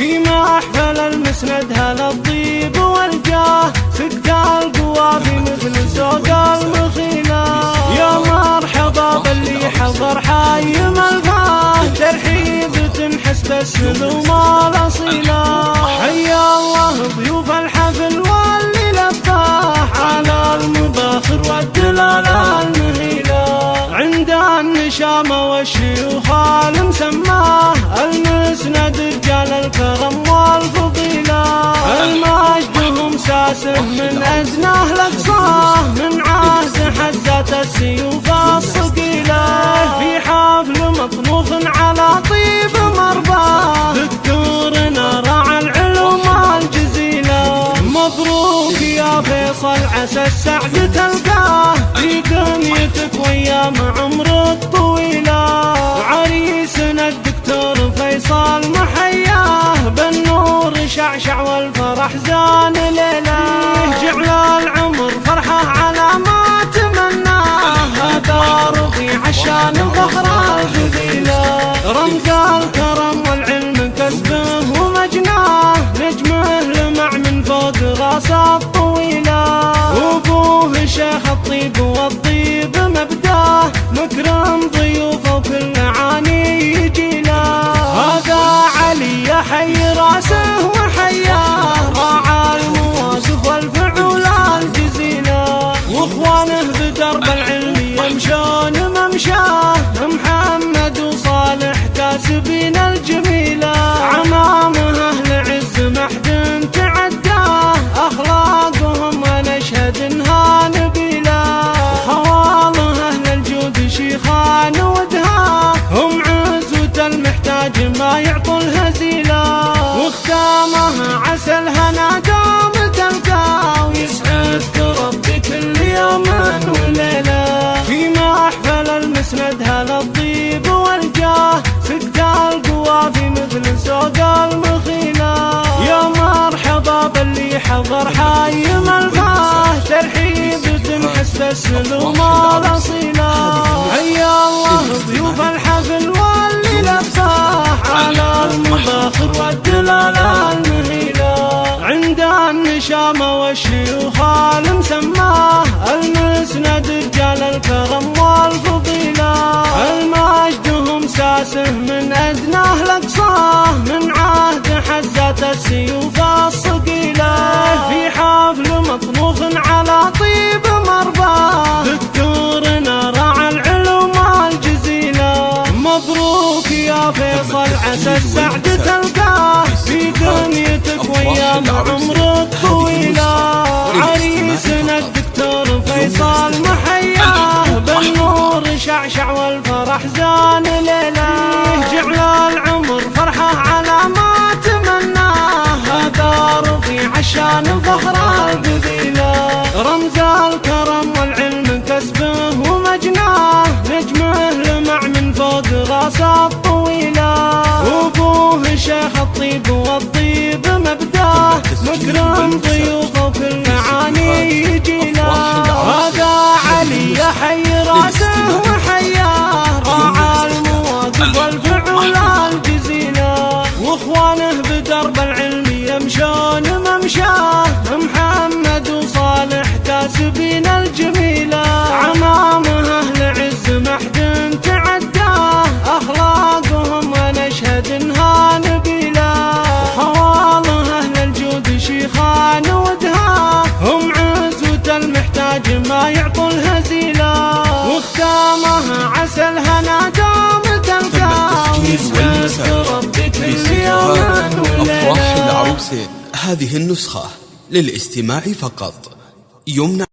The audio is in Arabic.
في محفل المسند هل الطيب والجاه. سكت القوافي مثل سوق المخيلة. يا مرحبا باللي حضر حي ملفاه ترحيب تنحس بالسلوم الاصيله حيا الله ضيوف الحفل واللي لباه على المباخر والدلال المهيله عند النشامه والشيوخ المسماه المسند رجال الكرم والفضيلة. المجد هم ساسه من أدناه لاقصاه من عهد حزات السيوف الصقيلة. مبروك يا فيصل عسى السعد تلقاه. في دنيتك وايام عمرك طويله وعريسنا الدكتور فيصل محياه. بالنور شعشع والفرح زان ليله جعل الهزيلة. واختامها عسى الهنا دام تلقاه ويسعدك ربي كل يوم وليله في محفل المسند هل الطيب والجاه. سكت القوافي مثل سوق المخيلة. يا مرحبا باللي حضر حي ملفاه ترحيب تنحس بالسلوم الاصيله حيا الله ضيوف الحفل والدلال المهيله عند النشامه والشيوخ المسماه المسند رجال الكرم والفضيلة. المجد هم ساسه من ادناه لاقصاه من عهد حزات السيوف الصقيلة. في حفل مطبوخ على وايام عمرك طويلة. عريسنا الدكتور فيصل محياه بالنور شعشع والفرح زان ليلة. جعل العمر فرحة على ما تمناه هذا رفيع عشان الفخر القبيله رمز الكرم والعلم كسبه ومجناه نجمه لمع من فوق راسه الطويله وابوه شيخ الطيب والطيب مبداه مكرم ضيوفه وكل عاني يجينا هذا علي يحيي راسه وحياه راعى المواقف والفعول الجزيلة. وإخوانه بدرب العلم يمشون ممشاه محمد 50 هذه النسخة للاستماع فقط. يمنع